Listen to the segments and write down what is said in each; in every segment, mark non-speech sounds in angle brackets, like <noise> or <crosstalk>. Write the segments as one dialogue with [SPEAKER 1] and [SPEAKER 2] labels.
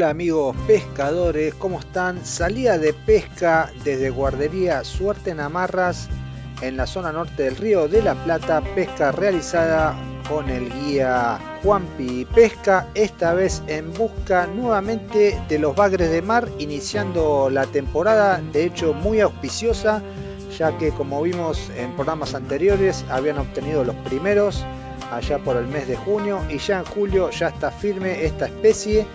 [SPEAKER 1] Hola amigos pescadores, ¿cómo están? Salida de pesca desde guardería Suerte en Amarras en la zona norte del río de la Plata, pesca realizada con el guía Juanpi Pesca, esta vez en busca nuevamente de los bagres de mar, iniciando la temporada, de hecho muy auspiciosa, ya que como vimos en programas anteriores habían obtenido los primeros allá por el mes de junio y ya en julio ya está firme esta especie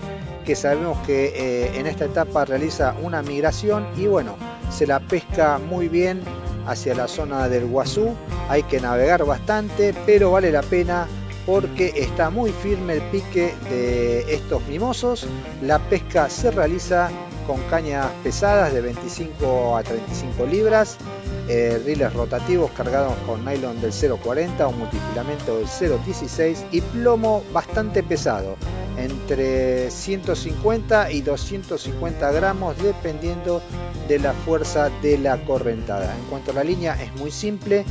[SPEAKER 1] que sabemos que eh, en esta etapa realiza una migración y bueno, se la pesca muy bien hacia la zona del Guazú. Hay que navegar bastante, pero vale la pena porque está muy firme el pique de estos mimosos. La pesca se realiza con cañas pesadas de 25 a 35 libras, eh, riles rotativos cargados con nylon del 0.40 o multifilamento del 0.16 y plomo bastante pesado, entre 150 y 250 gramos dependiendo de la fuerza de la correntada. En cuanto a la línea es muy simple,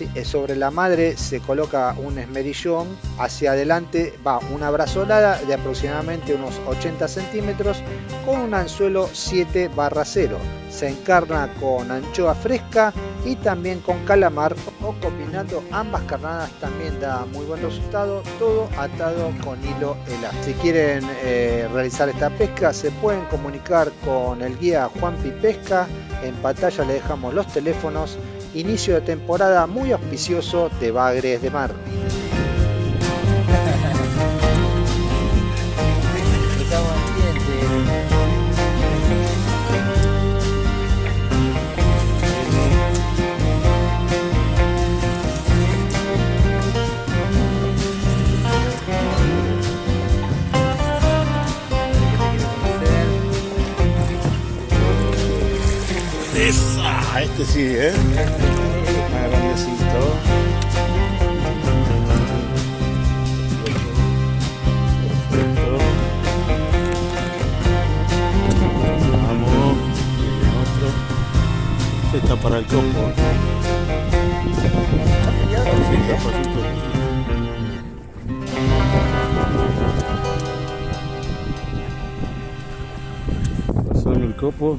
[SPEAKER 1] eh, sobre la madre se coloca un esmerillón, hacia adelante va una brazolada de aproximadamente unos 80 centímetros con un anzuelo 7 barra 0. Se encarna con anchoa fresca y también con calamar o combinando ambas carnadas también da muy buen resultado, todo atado con hilo elástico. Si quieren eh, realizar esta pesca se pueden comunicar con el guía Juanpi Pesca, en pantalla le dejamos los teléfonos inicio de temporada muy auspicioso de Bagres de Mar.
[SPEAKER 2] Esa, este sí, ¿eh? Más grandecito. Este está para el. Pasó en el copo.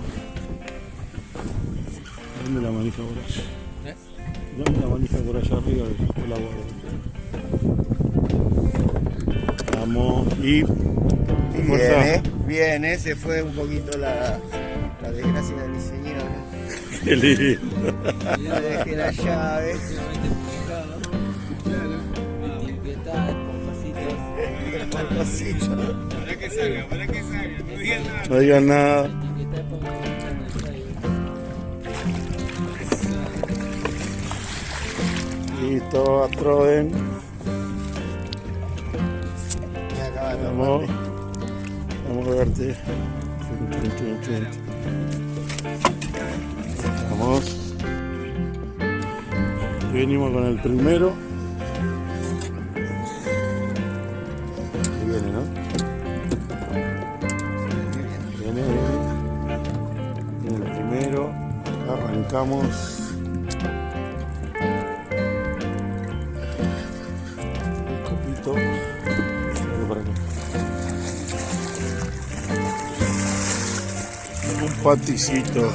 [SPEAKER 2] Dame la manija por allá.
[SPEAKER 3] ¿Eh?
[SPEAKER 2] Dame la manija por allá arriba del la guarda. Vamos y.
[SPEAKER 3] Bien, eh, se fue un poquito la, la desgracia de mi señora. <laughs>
[SPEAKER 2] Qué lindo.
[SPEAKER 3] Le dejé la llave.
[SPEAKER 4] Para que salga, para que salga, no digan nada.
[SPEAKER 2] No digan nada.
[SPEAKER 3] Me acaba de
[SPEAKER 2] Vamos. Vamos a verte. Vamos. Venimos con el primero. Ahí viene, ¿no? Viene, viene. Viene el primero. Arrancamos. Un paticito.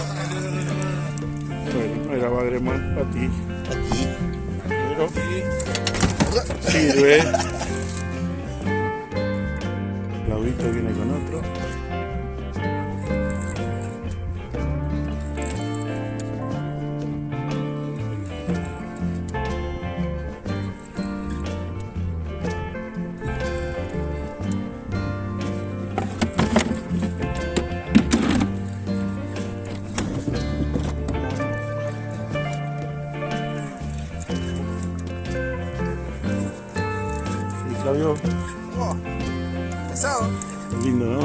[SPEAKER 2] Bueno, era bagre más pati. Pero sirve. <laughs> Claudito viene con otro. Sí, Claudio,
[SPEAKER 3] Oh, pesado.
[SPEAKER 2] lindo, ¿no?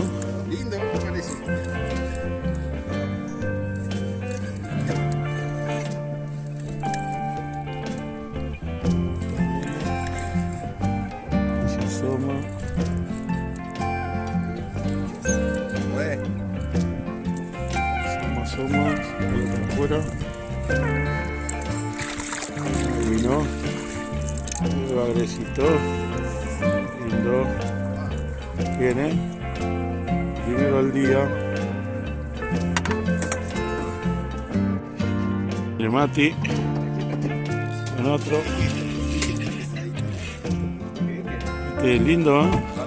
[SPEAKER 3] Lindo, me parece.
[SPEAKER 2] Se asoma.
[SPEAKER 3] Bueno,
[SPEAKER 2] Asoma, asoma. Para afuera. Ahí vino. El Lindo. Viene. Primero al día. El Mati. Con otro. Este es lindo, ¿eh?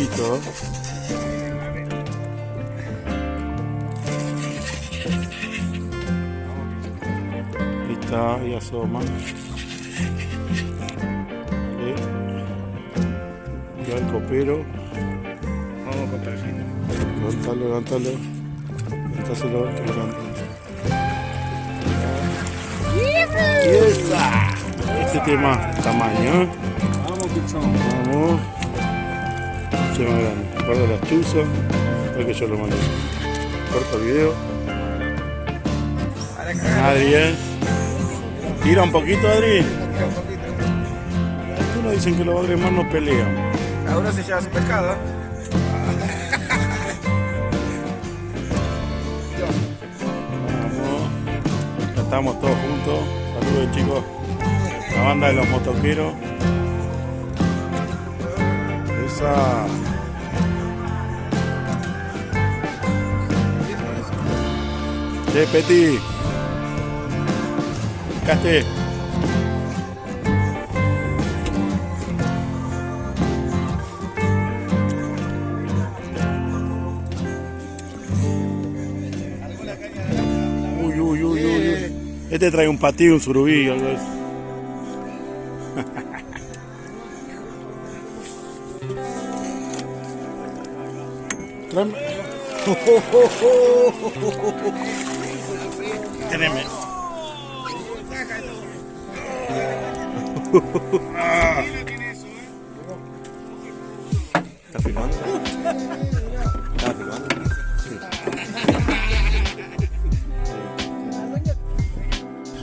[SPEAKER 2] ¿Eh? Ahí está, ahí asoma. Vale. Ya el copero.
[SPEAKER 4] Vamos con perfil.
[SPEAKER 2] Levántalo, levántalo. Levantáselo, que levante. ¡Y esa! Este tema, tamaño, ¿eh?
[SPEAKER 4] Vamos, pichón.
[SPEAKER 2] Vamos. Se las chuzas. Que yo lo mando. Corta el video. Adri, ¿eh? Tira un poquito, Adri. Algunos dicen que los bagres más no pelean.
[SPEAKER 3] Cada uno se lleva su pescado.
[SPEAKER 2] Vamos. Estamos todos juntos. Saludos chicos. La banda de los motoqueros. Esa. Che, Peti. Caste. Uy, uy, uy, uy, uy. Este trae un patillo, un surubí, algo eso. <laughs> Tráeme. <laughs> Teneme.
[SPEAKER 3] ¿Estás filmando? ¿Estás filmando?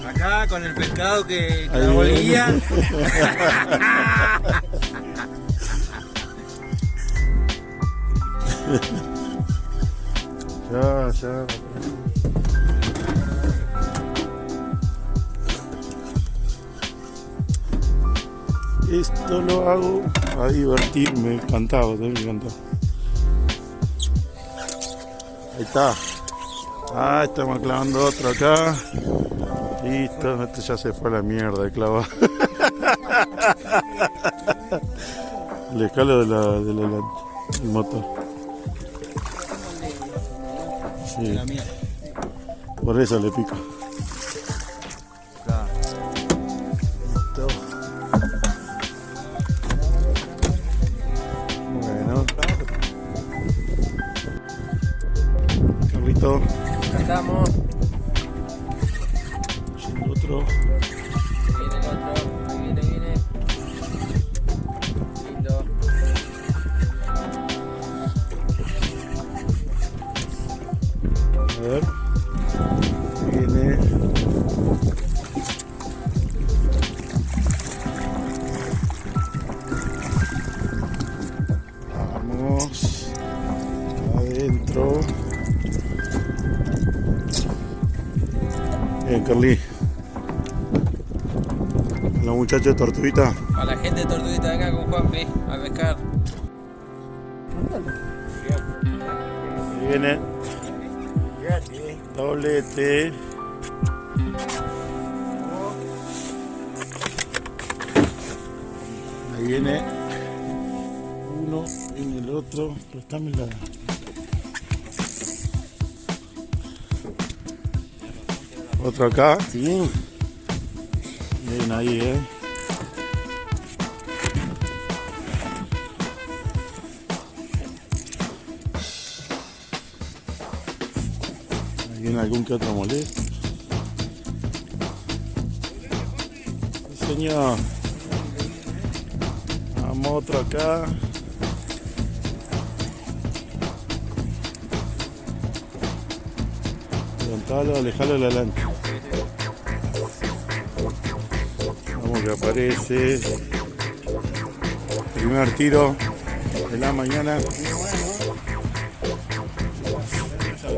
[SPEAKER 3] Acá con el pescado que, la <laughs> bolilla.
[SPEAKER 2] Ya, ya. Esto lo hago a divertirme, encantado, me encantado. Ahí está. Ah, estamos clavando otro acá. Listo, este ya se fue a la mierda de clavar. <laughs> El escalo de la, de la, la- motor. Sí. Por eso le pico.
[SPEAKER 3] Estamos.
[SPEAKER 2] Carly. La muchacha de Tortuguita.
[SPEAKER 3] A la gente de Tortuguita acá con Juanpi a pescar.
[SPEAKER 2] Ahí viene. Doblete. Ahí viene uno, viene el otro. Préstame la. Otro acá.
[SPEAKER 3] Sí.
[SPEAKER 2] Bien ahí, eh. Ahí algún que otro molesto. Sí, señor. Vamos otro acá. Levantalo, alejalo de la lancha. Que aparece. Primer tiro de la mañana.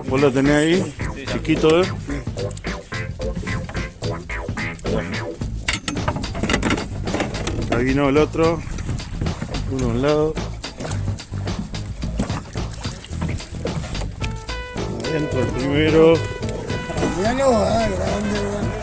[SPEAKER 2] Vos lo tenés ahí, chiquito, ¿eh? Acá vino el otro. Uno a un lado. Adentro el primero.
[SPEAKER 3] Míralo, ah, grande, grande.